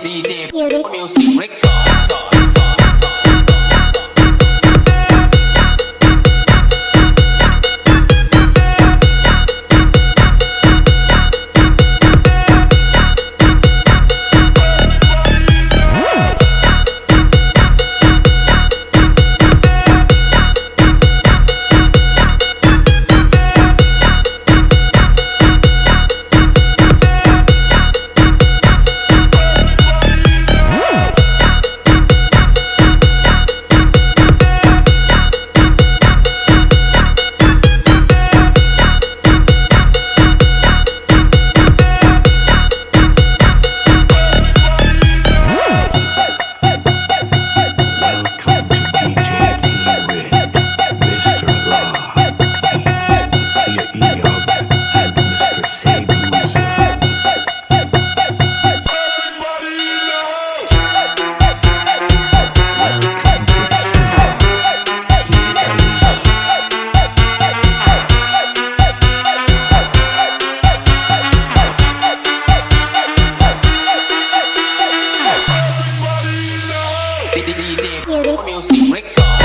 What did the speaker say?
DJ music record. music, music.